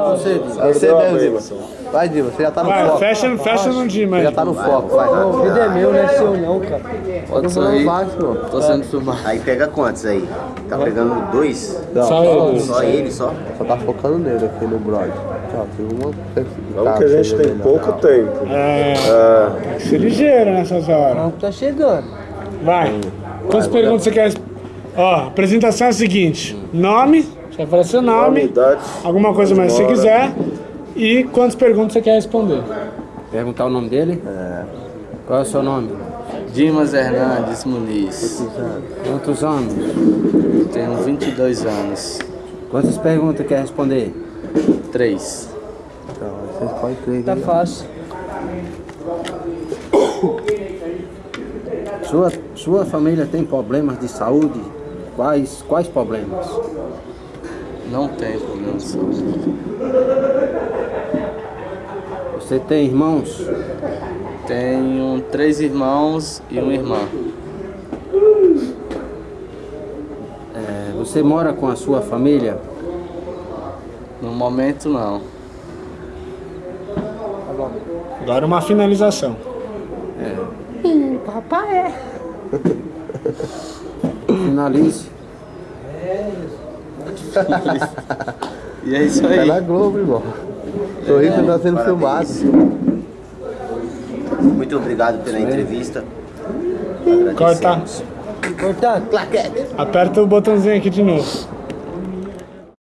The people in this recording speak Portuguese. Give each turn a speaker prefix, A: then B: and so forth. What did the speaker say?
A: você, Dima.
B: Você
C: Deu a
B: mesmo,
C: briga.
B: Dima. Vai, Dima, você já tá no
D: Vai,
B: foco.
D: fecha, fecha no Dima aí.
B: Já tá no foco, vai.
A: O vídeo é meu, não é seu não, cara.
E: Pode
B: Não
E: sair.
B: vai.
E: Tô sendo filmado.
F: Aí pega quantos aí? Tá pegando dois?
B: Não,
D: Só ele.
F: Só ele, só?
B: Só tá focando nele aqui no brother. Ó, tem uma...
C: Vamos que a gente tem pouco tempo.
D: É,
C: É,
D: tem que ser ligeiro nessas horas.
A: Não, tá chegando.
D: Vai. Quantas perguntas você quer? Ó, a apresentação é a seguinte: nome, você vai falar seu nome,
C: idade.
D: alguma coisa mais que você
C: Mora.
D: quiser, e quantas perguntas você quer responder.
A: Perguntar o nome dele? É. Qual é o seu nome?
E: Dimas Hernandes Muniz.
A: Quantos anos?
E: Tenho 22 anos.
A: Quantas perguntas quer responder?
E: 3.
B: Então, vocês podem crer
A: Tá
B: que...
A: fácil. Sua, sua família tem problemas de saúde? Quais, quais problemas?
E: Não tenho problema de saúde.
A: Você tem irmãos?
E: Tenho três irmãos e uma irmã.
A: É, você mora com a sua família?
E: No momento, não.
D: Agora uma finalização.
A: Finalize.
E: E é isso
B: Tá
E: aí.
B: na Globo, irmão. Sorriso tá sendo filmado.
F: Muito obrigado pela entrevista.
D: Corta.
A: Importante.
D: Aperta o botãozinho aqui de novo.